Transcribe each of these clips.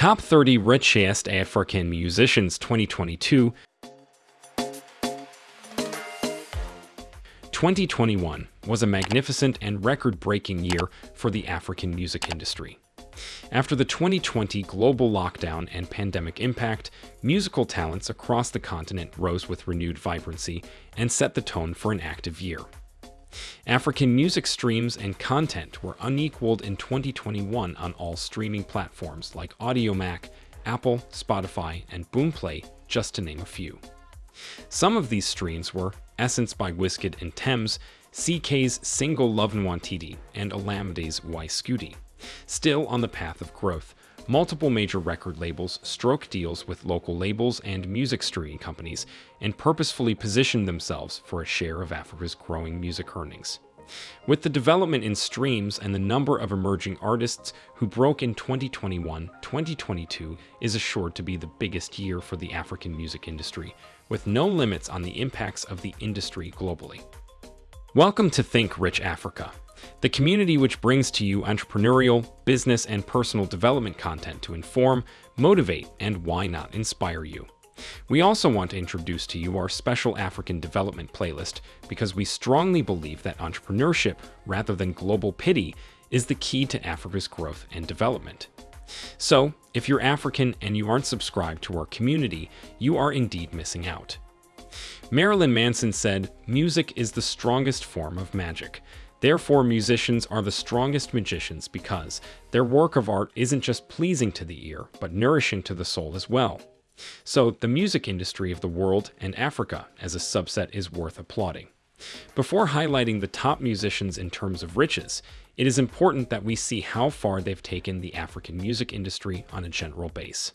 Top 30 Richest African Musicians 2022 2021 was a magnificent and record-breaking year for the African music industry. After the 2020 global lockdown and pandemic impact, musical talents across the continent rose with renewed vibrancy and set the tone for an active year. African music streams and content were unequaled in 2021 on all streaming platforms like Audiomack, Apple, Spotify, and Boomplay, just to name a few. Some of these streams were Essence by Wizkid and Tems, CKay's single Love Nwantiti, and Olamide's Why Scooty. Still on the path of growth, multiple major record labels struck deals with local labels and music streaming companies and purposefully positioned themselves for a share of Africa's growing music earnings. With the development in streams and the number of emerging artists who broke in 2021, 2022 is assured to be the biggest year for the African music industry, with no limits on the impacts of the industry globally. Welcome to Think Rich Africa, the community which brings to you entrepreneurial, business, and personal development content to inform, motivate, and why not inspire you. We also want to introduce to you our special African development playlist because we strongly believe that entrepreneurship, rather than global pity, is the key to Africa's growth and development. So, if you're African and you aren't subscribed to our community, you are indeed missing out. Marilyn Manson said, Music is the strongest form of magic. Therefore, musicians are the strongest magicians because their work of art isn't just pleasing to the ear, but nourishing to the soul as well. So, the music industry of the world and Africa as a subset is worth applauding. Before highlighting the top musicians in terms of riches, it is important that we see how far they've taken the African music industry on a general base.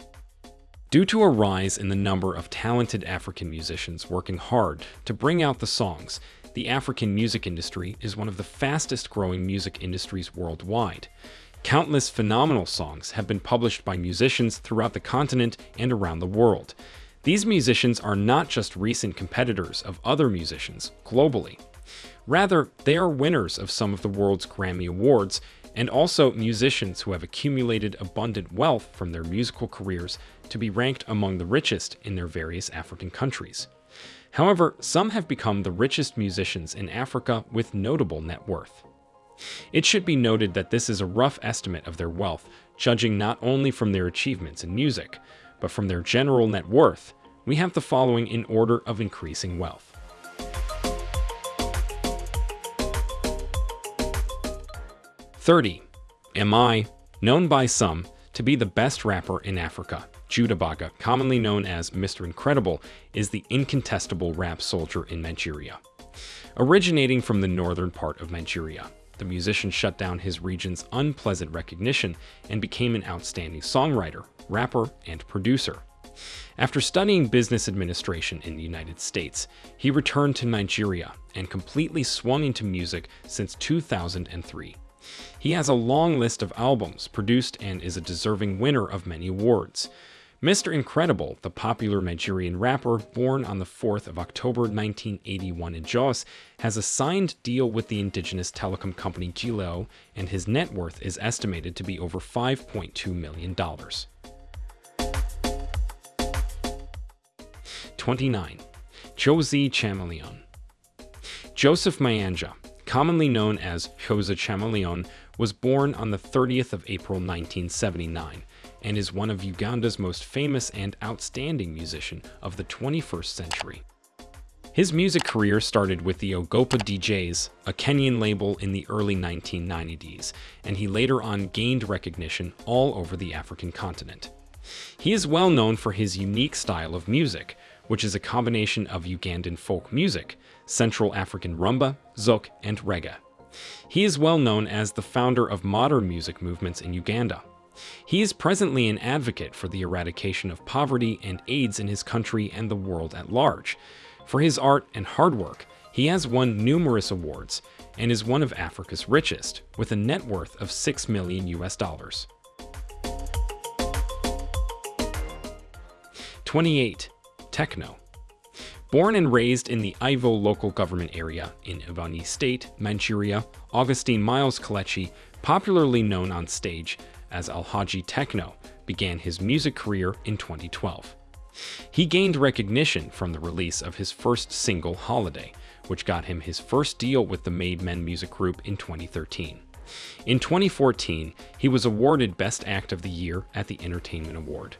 Due to a rise in the number of talented African musicians working hard to bring out the songs, the African music industry is one of the fastest growing music industries worldwide. Countless phenomenal songs have been published by musicians throughout the continent and around the world. These musicians are not just recent competitors of other musicians globally. Rather, they are winners of some of the world's Grammy Awards and also musicians who have accumulated abundant wealth from their musical careers to be ranked among the richest in their various African countries. However, some have become the richest musicians in Africa with notable net worth. It should be noted that this is a rough estimate of their wealth, judging not only from their achievements in music, but from their general net worth. We have the following in order of increasing wealth. Thirty. M.I, known by some, to be the best rapper in Africa. Jude Abaga, commonly known as Mr. Incredible, is the incontestable rap soldier in Nigeria. Originating from the northern part of Nigeria, the musician shut down his region's unpleasant recognition and became an outstanding songwriter, rapper, and producer. After studying business administration in the United States, he returned to Nigeria and completely swung into music since 2003. He has a long list of albums produced and is a deserving winner of many awards. Mr. Incredible, the popular Nigerian rapper born on the 4th of October 1981 in Jos, has a signed deal with the indigenous telecom company Glo, and his net worth is estimated to be over $5.2 million. 29. Jose Chameleone Joseph Mayanja, commonly known as Jose Chameleone, was born on the 30th of April 1979 and is one of Uganda's most famous and outstanding musician of the 21st century. His music career started with the Ogopa DJs, a Kenyan label in the early 1990s, and he later on gained recognition all over the African continent. He is well known for his unique style of music, which is a combination of Ugandan folk music, Central African rumba, zouk, and reggae. He is well known as the founder of modern music movements in Uganda, he is presently an advocate for the eradication of poverty and AIDS in his country and the world at large. For his art and hard work, he has won numerous awards and is one of Africa's richest, with a net worth of 6 million US dollars. 28. Tekno Born and raised in the Ivo local government area in Ebonyi State, Nigeria, Augustine Miles Kelechi, popularly known on stage as Alhaji Tekno, began his music career in 2012. He gained recognition from the release of his first single, Holiday, which got him his first deal with the Made Men Music Group in 2013. In 2014, he was awarded Best Act of the Year at the Entertainment Award.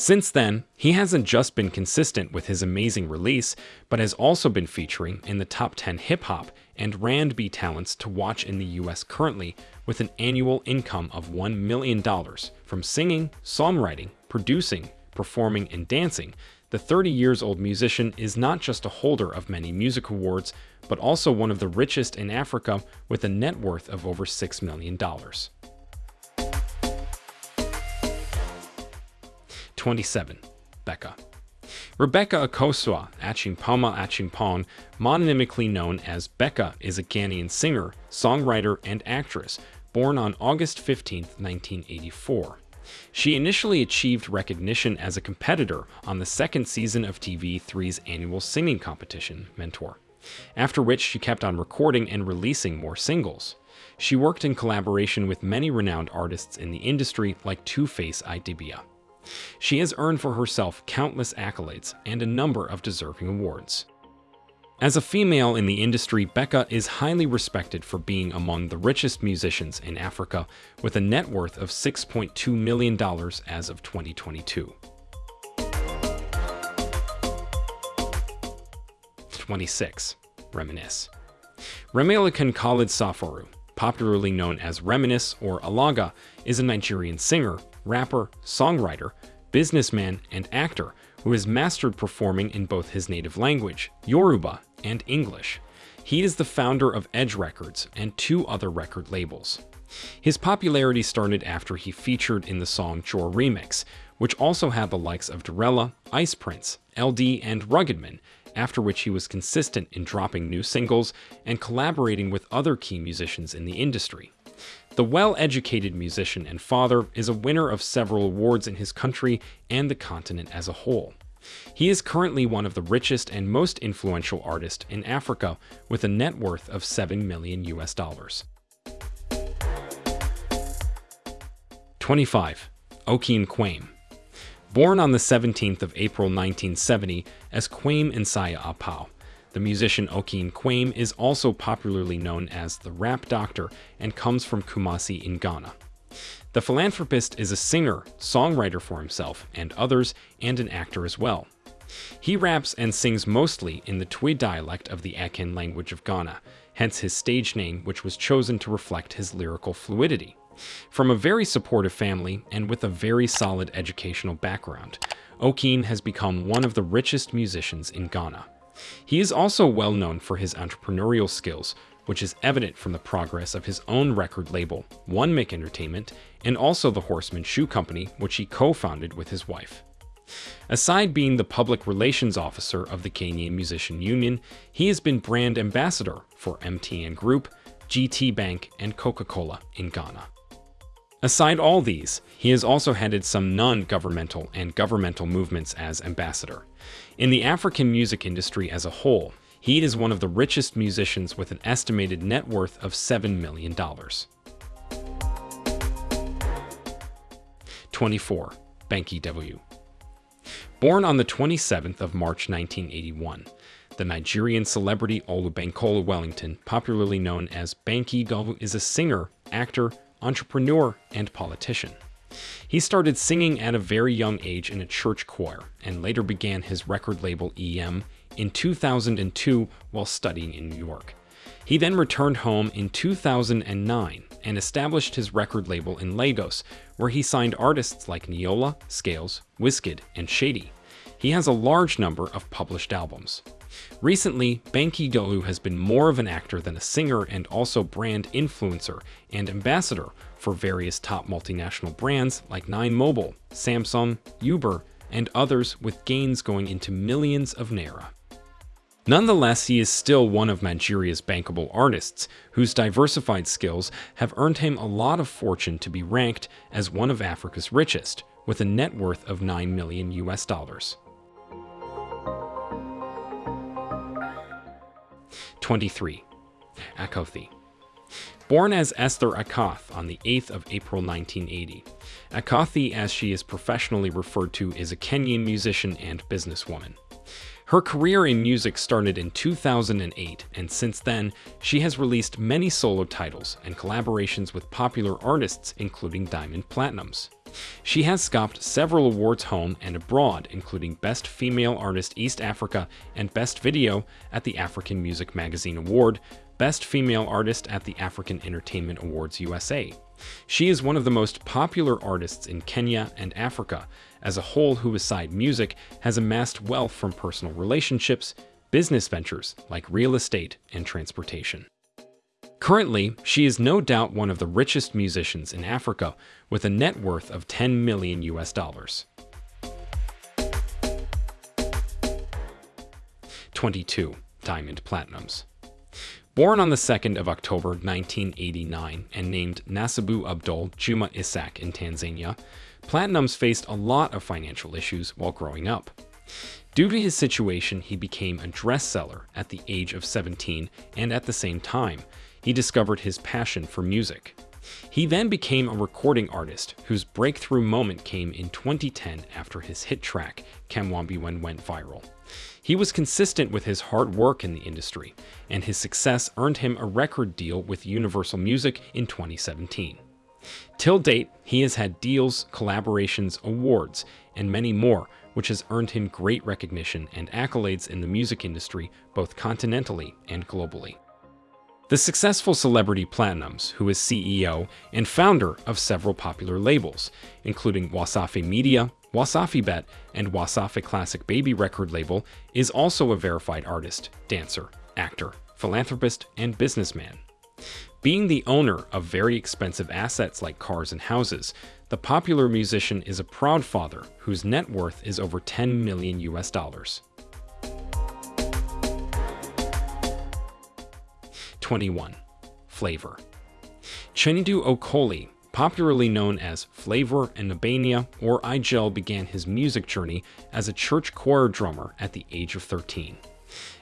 Since then, he hasn't just been consistent with his amazing release, but has also been featuring in the top 10 hip hop and R&B talents to watch in the US currently with an annual income of $1 million from singing, songwriting, producing, performing, and dancing. The 30 years old musician is not just a holder of many music awards, but also one of the richest in Africa with a net worth of over $6 million. 27. Becca. Rebecca Akosua Acheampomaa Acheampong, mononymically known as Becca, is a Ghanaian singer, songwriter, and actress, born on August 15, 1984. She initially achieved recognition as a competitor on the second season of TV3's annual singing competition, Mentor, after which she kept on recording and releasing more singles. She worked in collaboration with many renowned artists in the industry like Two-Face Idibia. She has earned for herself countless accolades and a number of deserving awards. As a female in the industry, Becca is highly respected for being among the richest musicians in Africa with a net worth of $6.2 million as of 2022. 26. Reminisce. Remilekun Khalid Safaru, popularly known as Reminisce or Alaga, is a Nigerian singer, rapper, songwriter, businessman, and actor who has mastered performing in both his native language, Yoruba, and English. He is the founder of Edge Records and two other record labels. His popularity started after he featured in the song Jor Remix, which also had the likes of Dorella, Ice Prince, LD, and Ruggedman, after which he was consistent in dropping new singles and collaborating with other key musicians in the industry. The well-educated musician and father is a winner of several awards in his country and the continent as a whole. He is currently one of the richest and most influential artists in Africa with a net worth of 7 million US dollars. 25. Okyeame Kwame Born on the 17th of April 1970 as Kwame Nsiah Apau, the musician Okyeame Kwame is also popularly known as the Rap Doctor and comes from Kumasi in Ghana. The philanthropist is a singer, songwriter for himself and others, and an actor as well. He raps and sings mostly in the Twi dialect of the Akan language of Ghana, hence his stage name which was chosen to reflect his lyrical fluidity. From a very supportive family and with a very solid educational background, Okyeame has become one of the richest musicians in Ghana. He is also well known for his entrepreneurial skills, which is evident from the progress of his own record label, One Mic Entertainment, and also the Horseman Shoe Company, which he co-founded with his wife. Aside being the public relations officer of the Kenyan Musician Union, he has been brand ambassador for MTN Group, GT Bank, and Coca-Cola in Ghana. Aside all these, he has also headed some non-governmental and governmental movements as ambassador. In the African music industry as a whole, he is one of the richest musicians with an estimated net worth of $7 million. 24. Banky W. Born on the 27th of March 1981, the Nigerian celebrity Olubankole Wellington, popularly known as Banky W, is a singer, actor, entrepreneur, and politician. He started singing at a very young age in a church choir and later began his record label EM in 2002 while studying in New York. He then returned home in 2009 and established his record label in Lagos, where he signed artists like Niyola, Scales, Wizkid, and Shaydee. He has a large number of published albums. Recently, Banky Dolu has been more of an actor than a singer and also brand influencer and ambassador for various top multinational brands like Nine Mobile, Samsung, Uber, and others with gains going into millions of Naira. Nonetheless, he is still one of Nigeria's bankable artists, whose diversified skills have earned him a lot of fortune to be ranked as one of Africa's richest, with a net worth of 9 million US dollars. 23. Akothee. Born as Esther Akoth on the 8th of April 1980, Akothee, as she is professionally referred to, is a Kenyan musician and businesswoman. Her career in music started in 2008, and since then, she has released many solo titles and collaborations with popular artists, including Diamond Platnumz. She has scopped several awards home and abroad, including Best Female Artist East Africa and Best Video at the African Music Magazine Award, Best Female Artist at the African Entertainment Awards USA. She is one of the most popular artists in Kenya and Africa as a whole who aside music has amassed wealth from personal relationships, business ventures like real estate and transportation. Currently, she is no doubt one of the richest musicians in Africa with a net worth of 10 million US dollars. 22. Diamond Platnumz Born on the 2nd of October 1989 and named Nasibu Abdul Juma Isak in Tanzania, Platnumz faced a lot of financial issues while growing up. Due to his situation, he became a dress seller at the age of 17 and at the same time, he discovered his passion for music. He then became a recording artist whose breakthrough moment came in 2010 after his hit track, Kamwambiwen went viral. He was consistent with his hard work in the industry, and his success earned him a record deal with Universal Music in 2017. Till date, he has had deals, collaborations, awards, and many more, which has earned him great recognition and accolades in the music industry both continentally and globally. The successful celebrity Platnumz, who is CEO and founder of several popular labels, including Wasafi Media, Wasafi Bet, and Wasafi Classic Baby record label, is also a verified artist, dancer, actor, philanthropist, and businessman. Being the owner of very expensive assets like cars and houses, the popular musician is a proud father whose net worth is over 10 million US dollars. 21. Flavour Chinedu Okoli, popularly known as Flavour N'abania or Igel began his music journey as a church choir drummer at the age of 13.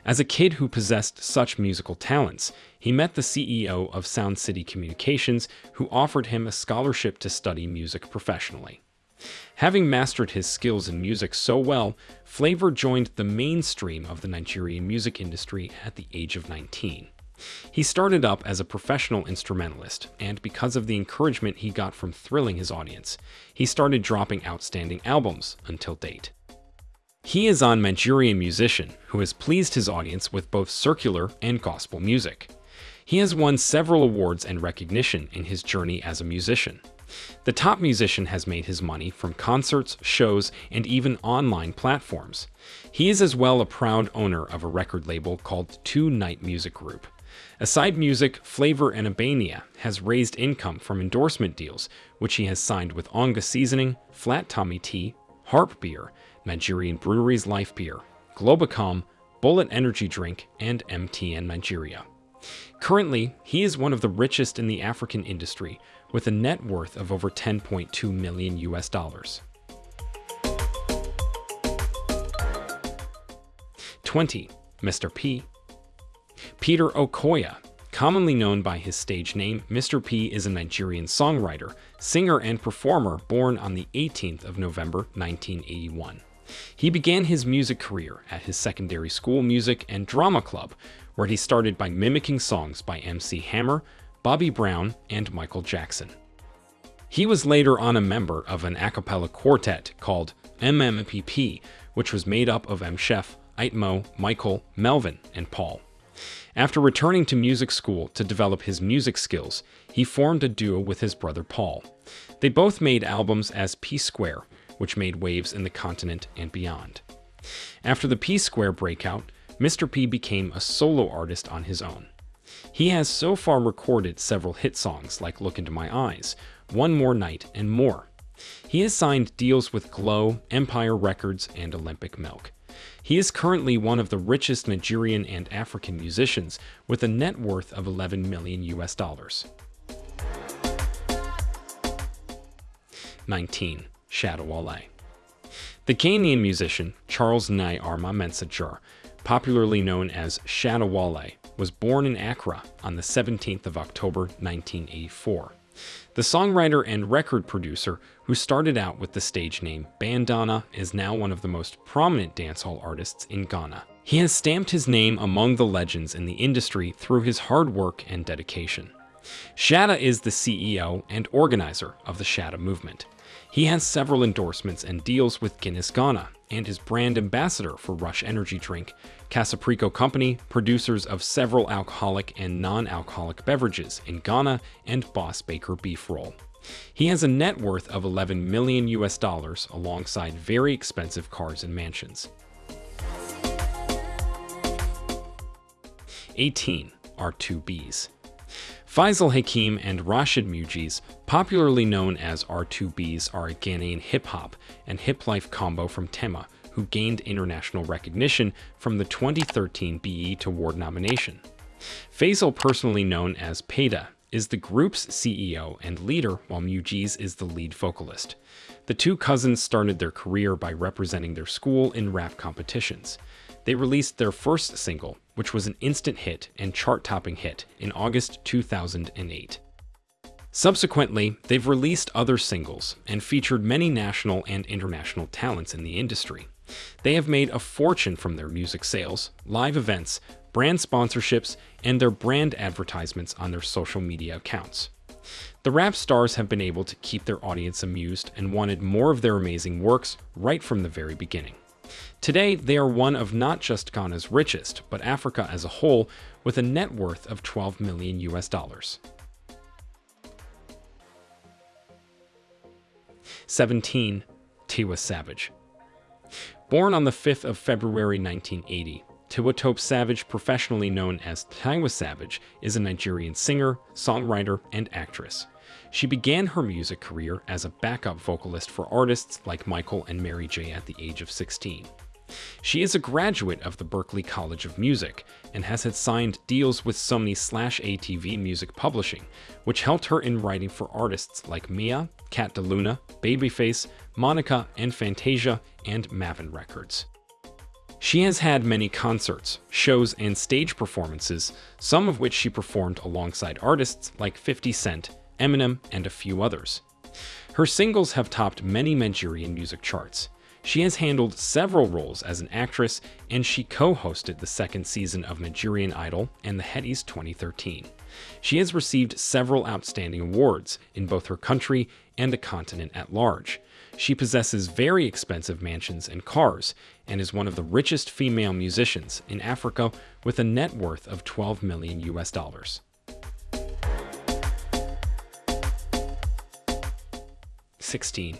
As a kid who possessed such musical talents, he met the CEO of Sound City Communications who offered him a scholarship to study music professionally. Having mastered his skills in music so well, Flavour joined the mainstream of the Nigerian music industry at the age of 19. He started up as a professional instrumentalist, and because of the encouragement he got from thrilling his audience, he started dropping outstanding albums until date. He is a Manchurian musician who has pleased his audience with both circular and gospel music. He has won several awards and recognition in his journey as a musician. The top musician has made his money from concerts, shows, and even online platforms. He is as well a proud owner of a record label called Two Night Music Group, Aside Music, Flavour N'abania has raised income from endorsement deals, which he has signed with Onga Seasoning, Flat Tummy Tea, Harp Beer, Nigerian Breweries Life Beer, Globacom, Bullet Energy Drink, and MTN Nigeria. Currently, he is one of the richest in the African industry, with a net worth of over 10.2 million US dollars. 20. Mr. P Peter Okoye, commonly known by his stage name, Mr. P is a Nigerian songwriter, singer, and performer born on the 18th of November 1981. He began his music career at his secondary school music and drama club, where he started by mimicking songs by MC Hammer, Bobby Brown, and Michael Jackson. He was later on a member of an a cappella quartet called MMPP, which was made up of M. Chef, Itmo, Michael, Melvin, and Paul. After returning to music school to develop his music skills, he formed a duo with his brother Paul. They both made albums as P Square, which made waves in the continent and beyond. After the P Square breakout, Mr. P became a solo artist on his own. He has so far recorded several hit songs like Look Into My Eyes, One More Night, and more. He has signed deals with Glo, Empire Records, and Olympic Milk. He is currently one of the richest Nigerian and African musicians with a net worth of 11 million US dollars. 19. Shatta Wale The Kenyan musician Charles Nii Armah Mensah Jr., popularly known as Shatta Wale, was born in Accra on the 17th of October 1984. The songwriter and record producer who started out with the stage name Bandana is now one of the most prominent dancehall artists in Ghana. He has stamped his name among the legends in the industry through his hard work and dedication. Shatta is the CEO and organizer of the Shatta movement. He has several endorsements and deals with Guinness Ghana and is brand ambassador for Rush Energy Drink, Kasapreko Company, producers of several alcoholic and non-alcoholic beverages in Ghana, and Boss Baker Beef Roll. He has a net worth of 11 million US dollars alongside very expensive cars and mansions. 18 R2Bees. Faisal Hakim and Rashid Mugeez, popularly known as R2Bees, are a Ghanaian hip-hop and hip-life combo from Tema, who gained international recognition from the 2013 BET Award nomination. Faisal, personally known as Paedae, is the group's CEO and leader, while Mugeez is the lead vocalist. The two cousins started their career by representing their school in rap competitions. They released their first single, which was an instant hit and chart-topping hit in August 2008. Subsequently, they've released other singles and featured many national and international talents in the industry. They have made a fortune from their music sales, live events, brand sponsorships, and their brand advertisements on their social media accounts. The rap stars have been able to keep their audience amused and wanted more of their amazing works right from the very beginning. Today, they are one of not just Ghana's richest, but Africa as a whole, with a net worth of 12 million US dollars. 17. Tiwa Savage Born on the 5th of February 1980, Tiwa Tope Savage, professionally known as Tiwa Savage, is a Nigerian singer, songwriter, and actress. She began her music career as a backup vocalist for artists like Michael and Mary J at the age of 16. She is a graduate of the Berklee College of Music and has had signed deals with Sony slash ATV Music Publishing, which helped her in writing for artists like Mya, Kat DeLuna, Babyface, Monica and Fantasia, and Mavin Records. She has had many concerts, shows, and stage performances, some of which she performed alongside artists like 50 Cent, Eminem, and a few others. Her singles have topped many Nigerian music charts. She has handled several roles as an actress, and she co-hosted the second season of Nigerian Idol and the Headies 2013. She has received several outstanding awards in both her country and the continent at large. She possesses very expensive mansions and cars, and is one of the richest female musicians in Africa with a net worth of 12 million US dollars. 16.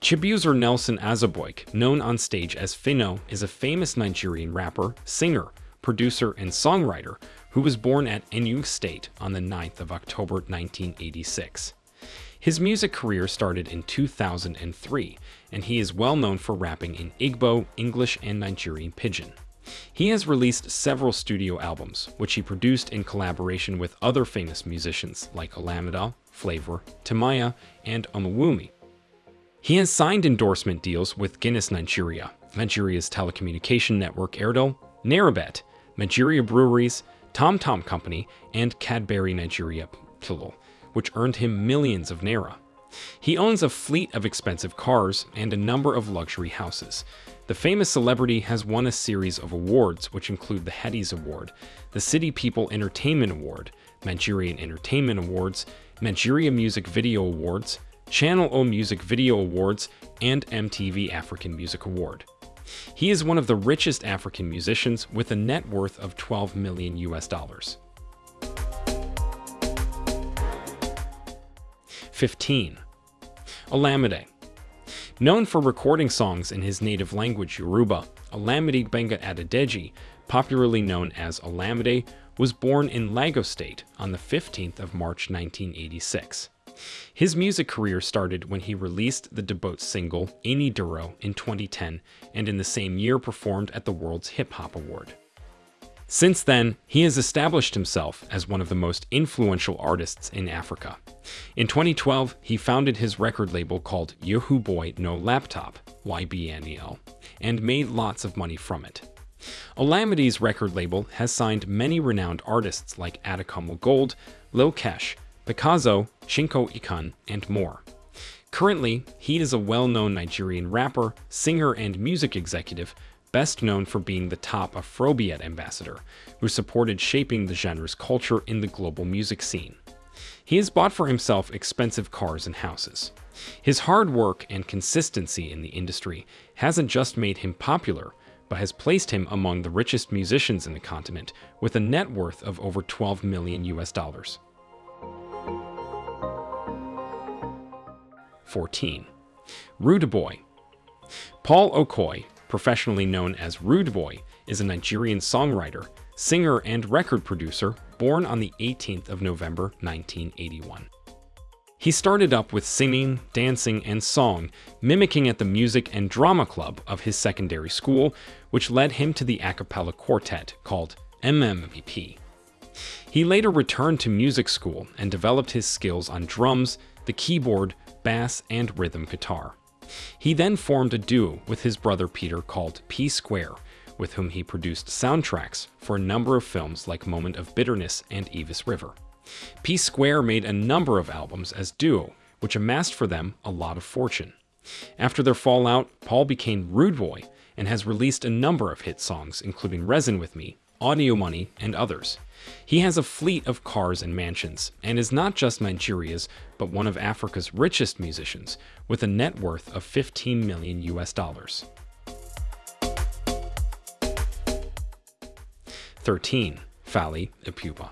Phyno. Chibuzor Nelson Azubuike, known on stage as Phyno, is a famous Nigerian rapper, singer, producer, and songwriter who was born at Enugu State on the 9th of October 1986. His music career started in 2003, and he is well known for rapping in Igbo, English, and Nigerian Pidgin. He has released several studio albums, which he produced in collaboration with other famous musicians like Olamide, Flavour, Timaya, and Omawumi. He has signed endorsement deals with Guinness Nigeria, Nigeria's telecommunication network Airtel, NairaBet, Nigeria Breweries, Tom Tom Company, and Cadbury Nigeria Plc, which earned him millions of naira. He owns a fleet of expensive cars and a number of luxury houses. The famous celebrity has won a series of awards, which include the Headies Award, the City People Entertainment Award, Nigerian Entertainment Awards, Nigeria Music Video Awards, Channel O Music Video Awards, and MTV African Music Award. He is one of the richest African musicians with a net worth of 12 million US dollars. 15. Olamide. Known for recording songs in his native language Yoruba, Olamide Gbenga Adedeji, popularly known as Olamide, was born in Lagos State on the 15th of March 1986. His music career started when he released the debut single Eni Duro in 2010 and in the same year performed at the World's Hip Hop Award. Since then, he has established himself as one of the most influential artists in Africa. In 2012, he founded his record label called Yahoo Boy No Laptop, YBNL, and made lots of money from it. Olamide's record label has signed many renowned artists like Adekunle Gold, Lil Kesh, Picazo, Chinko Ekun, and more. Currently, he is a well-known Nigerian rapper, singer, and music executive, best known for being the top Afrobeat ambassador, who supported shaping the genre's culture in the global music scene. He has bought for himself expensive cars and houses. His hard work and consistency in the industry hasn't just made him popular, but has placed him among the richest musicians in the continent with a net worth of over 12 million US dollars. 14. Rude Boy Paul Okoye, professionally known as Rude Boy, is a Nigerian songwriter, singer, and record producer born on the 18th of November 1981. He started up with singing, dancing, and song, mimicking at the music and drama club of his secondary school, which led him to the a cappella quartet called MMPP. He later returned to music school and developed his skills on drums, the keyboard, bass, and rhythm guitar. He then formed a duo with his brother Peter called P Square, with whom he produced soundtracks for a number of films like Moment of Bitterness and Evis River. P Square made a number of albums as duo, which amassed for them a lot of fortune. After their fallout, Paul became Rude Boy and has released a number of hit songs, including Reason with Me, Audio Money, and others. He has a fleet of cars and mansions, and is not just Nigeria's, but one of Africa's richest musicians, with a net worth of 15 million US dollars. 13. Fally Ipupa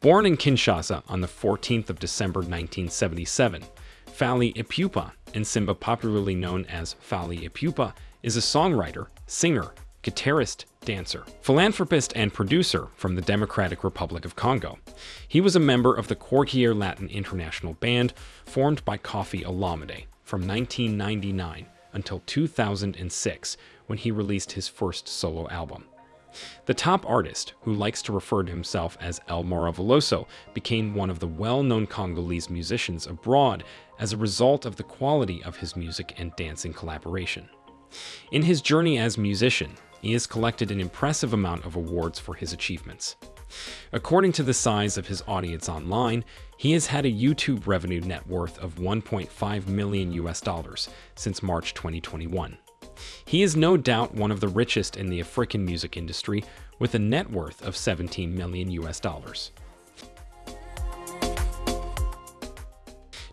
Born in Kinshasa on the 14th of December 1977, Fally Ipupa, N'Simba popularly known as Fally Ipupa, is a songwriter, singer, guitarist, dancer, philanthropist, and producer from the Democratic Republic of Congo. He was a member of the Quartier Latin International Band, formed by Koffi Olomide from 1999 until 2006, when he released his first solo album. The top artist, who likes to refer to himself as El Maravilloso, became one of the well-known Congolese musicians abroad as a result of the quality of his music and dancing collaboration. In his journey as musician, he has collected an impressive amount of awards for his achievements. According to the size of his audience online, he has had a YouTube revenue net worth of 1.5 million US dollars since March 2021. He is no doubt one of the richest in the African music industry with a net worth of 17 million US dollars.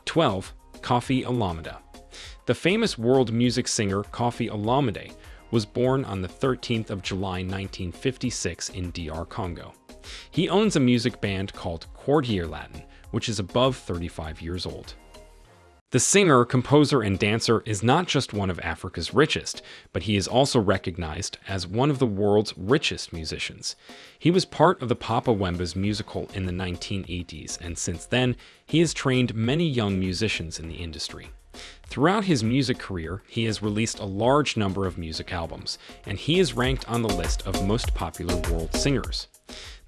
12. Koffi Olomide The famous world music singer Koffi Olomide was born on the 13th of July 1956 in DR Congo. He owns a music band called Quartier Latin, which is above 35 years old. The singer, composer, and dancer is not just one of Africa's richest, but he is also recognized as one of the world's richest musicians. He was part of the Papa Wemba's musical in the 1980s, and since then, he has trained many young musicians in the industry. Throughout his music career, he has released a large number of music albums, and he is ranked on the list of most popular world singers.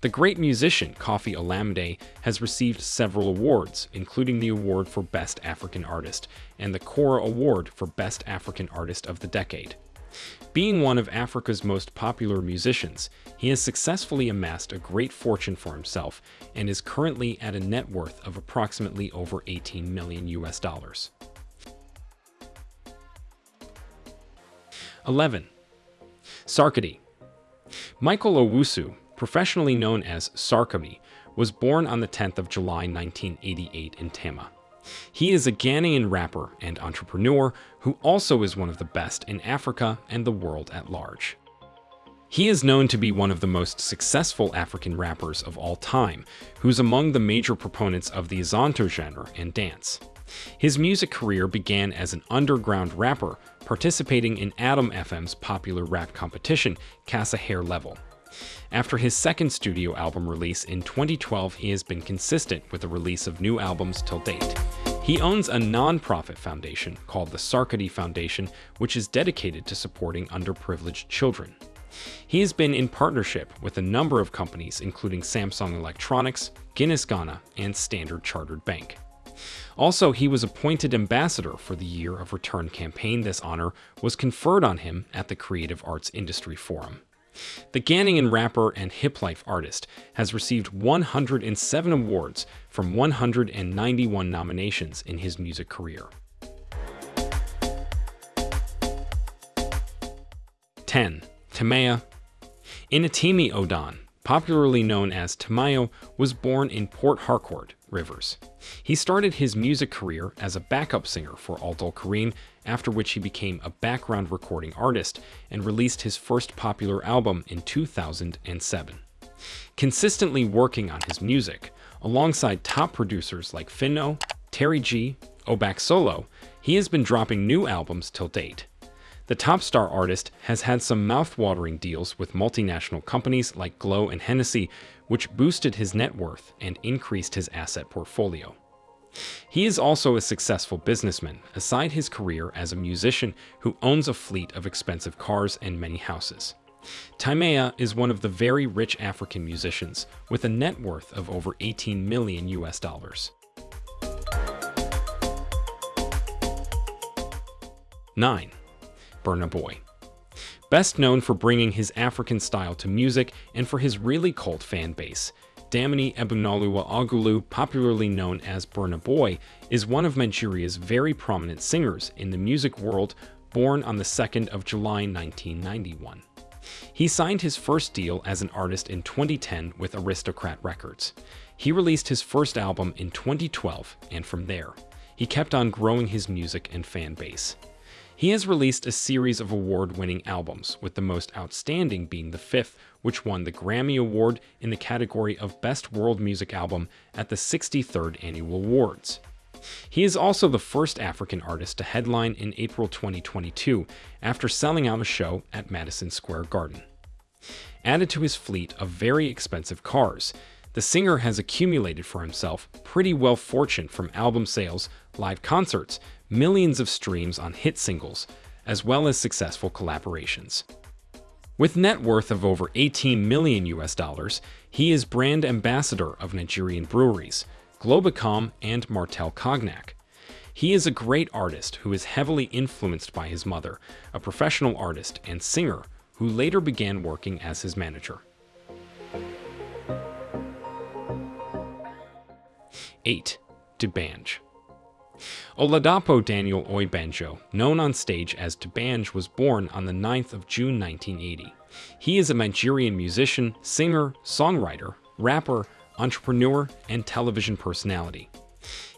The great musician Koffi Olomide has received several awards, including the award for Best African Artist and the Kora Award for Best African Artist of the Decade. Being one of Africa's most popular musicians, he has successfully amassed a great fortune for himself and is currently at a net worth of approximately over 18 million US dollars. 11. Sarkodie Michael Owusu professionally known as Sarkodie, was born on the 10th of July 1988 in Tema. He is a Ghanaian rapper and entrepreneur who also is one of the best in Africa and the world at large. He is known to be one of the most successful African rappers of all time, who's among the major proponents of the Azonto genre and dance. His music career began as an underground rapper, participating in Adom FM's popular rap competition, Kasahare Level. After his second studio album release in 2012, he has been consistent with the release of new albums till date. He owns a non-profit foundation called the Sarkodie Foundation, which is dedicated to supporting underprivileged children. He has been in partnership with a number of companies including Samsung Electronics, Guinness Ghana, and Standard Chartered Bank. Also, he was appointed ambassador for the Year of Return campaign. This honor was conferred on him at the Creative Arts Industry Forum. The Ghanaian rapper and hip life artist has received 107 awards from 191 nominations in his music career. 10. Timaya Inetimi Odon, popularly known as Timaya, was born in Port Harcourt, Rivers. He started his music career as a backup singer for Abdul Karim, after which he became a background recording artist and released his first popular album in 2007. Consistently working on his music, alongside top producers like Finno, Terry G, Obak Solo, he has been dropping new albums till date. The top star artist has had some mouth-watering deals with multinational companies like Glo and Hennessy, which boosted his net worth and increased his asset portfolio. He is also a successful businessman, aside his career as a musician who owns a fleet of expensive cars and many houses. Timaya is one of the very rich African musicians, with a net worth of over 18 million US dollars. 9. Burna Boy. Best known for bringing his African style to music and for his really cult fan base, Damini Ebunoluwa Ogulu, popularly known as Burna Boy, is one of Nigeria's very prominent singers in the music world, born on the 2nd of July 1991. He signed his first deal as an artist in 2010 with Aristocrat Records. He released his first album in 2012, and from there, he kept on growing his music and fan base. He has released a series of award-winning albums, with the most outstanding being the fifth, which won the Grammy Award in the category of Best World Music Album at the 63rd Annual Awards. He is also the first African artist to headline in April 2022 after selling out a show at Madison Square Garden. Added to his fleet of very expensive cars, the singer has accumulated for himself pretty well fortune from album sales, live concerts, millions of streams on hit singles, as well as successful collaborations. With net worth of over 18 million US dollars, he is brand ambassador of Nigerian breweries, Globacom and Martell Cognac. He is a great artist who is heavily influenced by his mother, a professional artist and singer who later began working as his manager. 8. D'banj Oladapo Daniel Oyebanjo, known on stage as D'banj, was born on the 9th of June 1980. He is a Nigerian musician, singer, songwriter, rapper, entrepreneur, and television personality.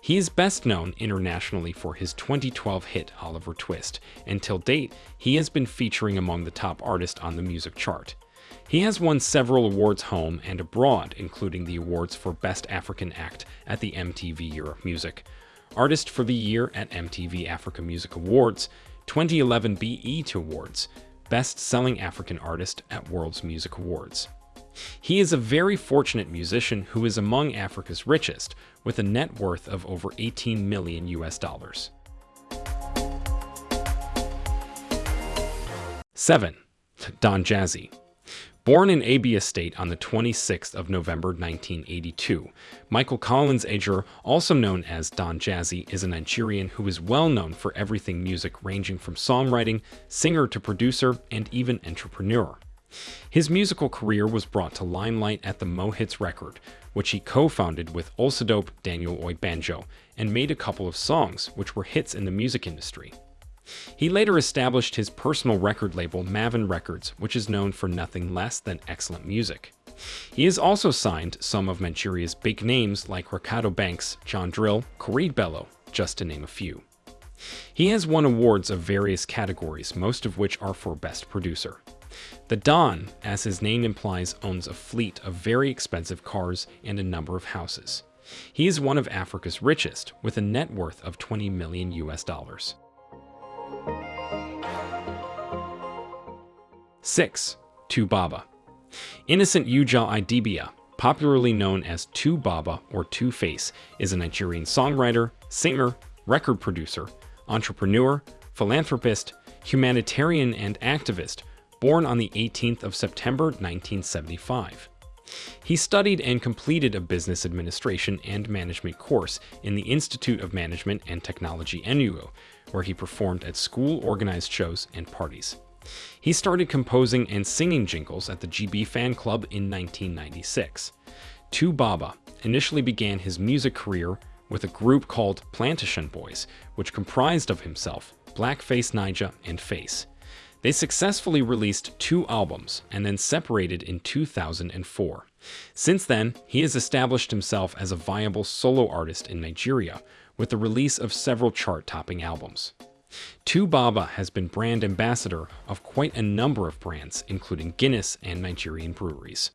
He is best known internationally for his 2012 hit Oliver Twist, and till date, he has been featuring among the top artists on the music chart. He has won several awards home and abroad, including the awards for Best African Act at the MTV Europe Music, Artist for the Year at MTV Africa Music Awards, 2011 BET Awards, Best Selling African Artist at World's Music Awards. He is a very fortunate musician who is among Africa's richest, with a net worth of over 18 million US dollars. 7. Don Jazzy Born in Abia State on the 26th of November 1982, Michael Collins Ajereh, also known as Don Jazzy, is a Nigerian who is well known for everything music ranging from songwriting, singer to producer, and even entrepreneur. His musical career was brought to limelight at the Mohits record, which he co-founded with Oladapo Daniel Oyebanjo, and made a couple of songs which were hits in the music industry. He later established his personal record label Mavin Records, which is known for nothing less than excellent music. He has also signed some of Nigeria's big names like Reekado Banks, Johnny Drille, Korede Bello, just to name a few. He has won awards of various categories, most of which are for Best Producer. The Don, as his name implies, owns a fleet of very expensive cars and a number of houses. He is one of Africa's richest, with a net worth of 20 million US dollars. 6. 2Baba Innocent Uja Idibia, popularly known as 2Baba or Two Face, is a Nigerian songwriter, singer, record producer, entrepreneur, philanthropist, humanitarian, and activist, born on the 18th of September 1975. He studied and completed a business administration and management course in the Institute of Management and Technology Enugu, where he performed at school organized shows and parties. He started composing and singing jingles at the GB Fan Club in 1996. 2Baba initially began his music career with a group called Plantashun Boiz, which comprised of himself, Blackface Naija, and Face. They successfully released two albums and then separated in 2004. Since then, he has established himself as a viable solo artist in Nigeria with the release of several chart-topping albums. 2Baba has been brand ambassador of quite a number of brands, including Guinness and Nigerian breweries.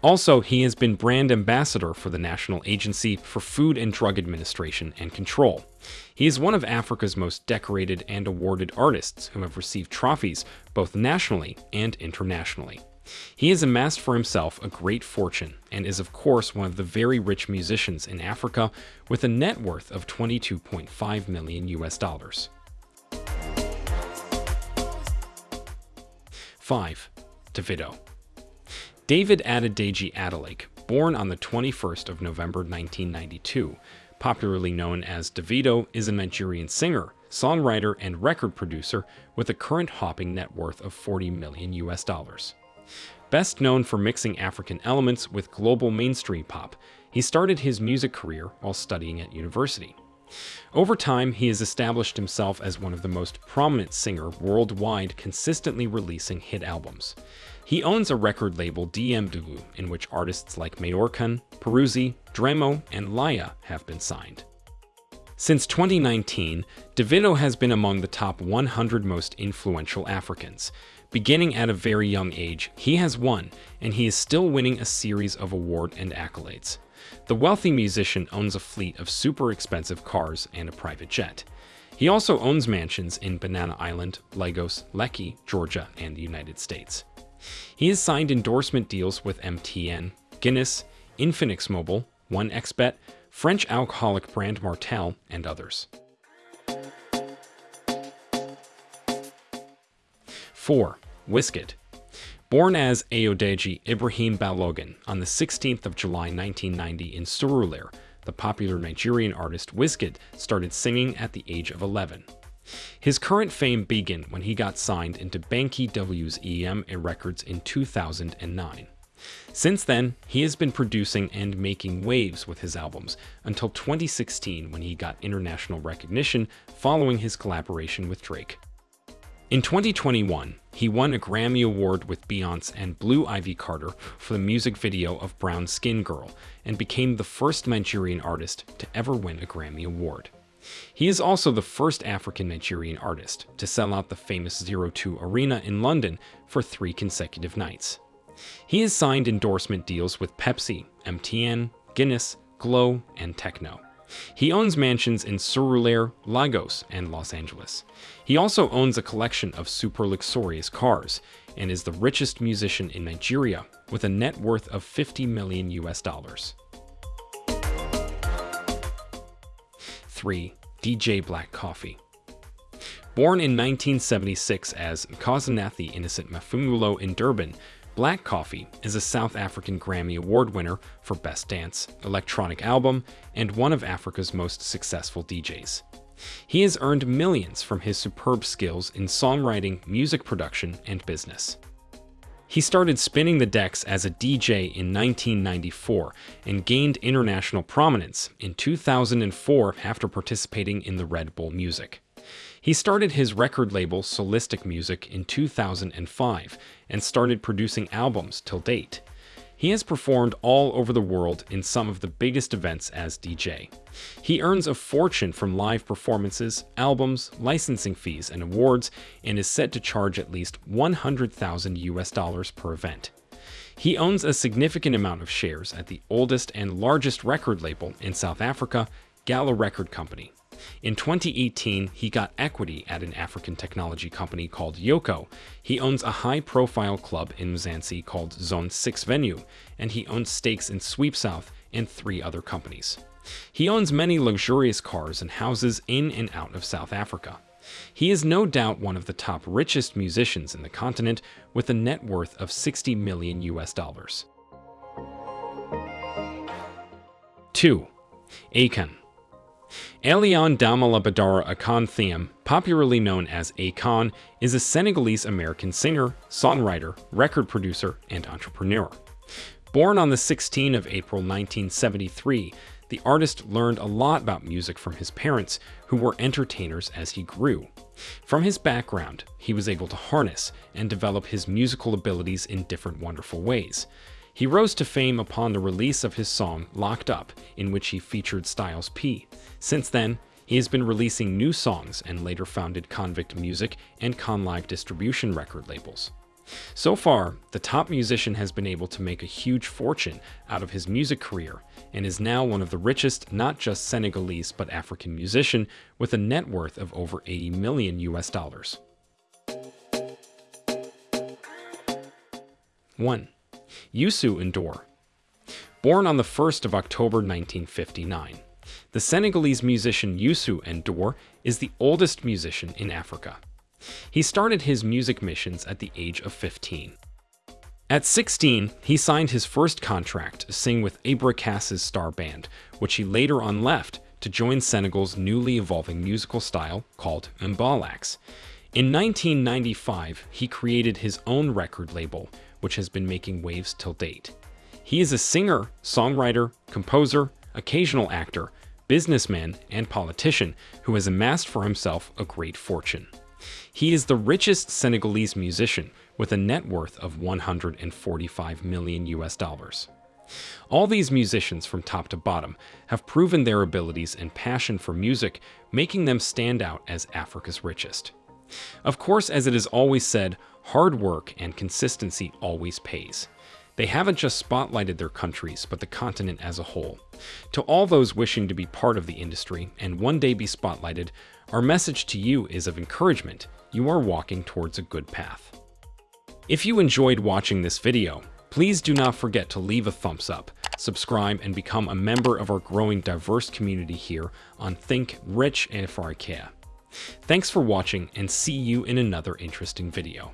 Also, he has been brand ambassador for the National Agency for Food and Drug Administration and Control. He is one of Africa's most decorated and awarded artists who have received trophies both nationally and internationally. He has amassed for himself a great fortune and is of course one of the very rich musicians in Africa with a net worth of 22.5 million US dollars. 5. Davido David Adedeji Adeleke, born on the 21st of November 1992, popularly known as Davido, is a Nigerian singer, songwriter, and record producer with a current hopping net worth of 40 million US dollars. Best known for mixing African elements with global mainstream pop, he started his music career while studying at university. Over time, he has established himself as one of the most prominent singer worldwide consistently releasing hit albums. He owns a record label DMW in which artists like Mayorkun, Peruzzi, Dremo, and Laya have been signed. Since 2019, Davido has been among the top 100 most influential Africans. Beginning at a very young age, he has won, and he is still winning a series of award and accolades. The wealthy musician owns a fleet of super expensive cars and a private jet. He also owns mansions in Banana Island, Lagos, Lekki, Georgia, and the United States. He has signed endorsement deals with MTN, Guinness, Infinix Mobile, 1xBet, French alcoholic brand Martell, and others. 4. Wizkid Born as Ayodeji Ibrahim Balogun on the 16th of July 1990 in Surulere, the popular Nigerian artist Wizkid started singing at the age of 11. His current fame began when he got signed into Banky W's EME Records in 2009. Since then, he has been producing and making waves with his albums until 2016 when he got international recognition following his collaboration with Drake. In 2021, he won a Grammy Award with Beyonce and Blue Ivy Carter for the music video of Brown Skin Girl and became the first Nigerian artist to ever win a Grammy Award. He is also the first African-Nigerian artist to sell out the famous Zero Two Arena in London for three consecutive nights. He has signed endorsement deals with Pepsi, MTN, Guinness, Glo, and Tecno. He owns mansions in Surulere, Lagos, and Los Angeles. He also owns a collection of super luxurious cars and is the richest musician in Nigeria with a net worth of 50 million US dollars. 3. DJ Black Coffee. Born in 1976 as Nkosinathi Innocent Maphumulo in Durban, Black Coffee is a South African Grammy Award winner for Best Dance, Electronic Album, and one of Africa's most successful DJs. He has earned millions from his superb skills in songwriting, music production, and business. He started spinning the decks as a DJ in 1994 and gained international prominence in 2004 after participating in the Red Bull Music. He started his record label Soulistic Music in 2005 and started producing albums till date. He has performed all over the world in some of the biggest events as DJ. He earns a fortune from live performances, albums, licensing fees, and awards, and is set to charge at least 100,000 US dollars per event. He owns a significant amount of shares at the oldest and largest record label in South Africa, Gallo Record Company. In 2018, he got equity at an African technology company called Yoco. He owns a high-profile club in Mzansi called Zone 6 Venue, and he owns stakes in SweepSouth and three other companies. He owns many luxurious cars and houses in and out of South Africa. He is no doubt one of the top richest musicians in the continent with a net worth of 60 million US dollars. 2. Aliaune Damala Badara Akon Thiam, popularly known as Akon, is a Senegalese-American singer, songwriter, record producer, and entrepreneur. Born on the 16th of April 1973, the artist learned a lot about music from his parents, who were entertainers as he grew. From his background, he was able to harness and develop his musical abilities in different wonderful ways. He rose to fame upon the release of his song Locked Up, in which he featured Styles P. Since then, he has been releasing new songs and later founded Konvict Music and Konlive distribution record labels. So far, the top musician has been able to make a huge fortune out of his music career and is now one of the richest not just Senegalese but African musician with a net worth of over 80 million US dollars. 1. Youssou N'Dour. Born on the 1st of October 1959, the Senegalese musician Youssou N'Dour is the oldest musician in Africa. He started his music missions at the age of 15. At 16, he signed his first contract to sing with Ibra Kass's star band, which he later on left to join Senegal's newly evolving musical style called Mbalax. In 1995, he created his own record label, which has been making waves till date. He is a singer, songwriter, composer, occasional actor, businessman, and politician who has amassed for himself a great fortune. He is the richest Senegalese musician with a net worth of 145 million US dollars. All these musicians from top to bottom have proven their abilities and passion for music, making them stand out as Africa's richest. Of course, as it is always said, hard work and consistency always pays. They haven't just spotlighted their countries, but the continent as a whole. To all those wishing to be part of the industry and one day be spotlighted, our message to you is of encouragement. You are walking towards a good path. If you enjoyed watching this video, please do not forget to leave a thumbs up, subscribe, and become a member of our growing diverse community here on Think Rich Farikea. Thanks for watching and see you in another interesting video.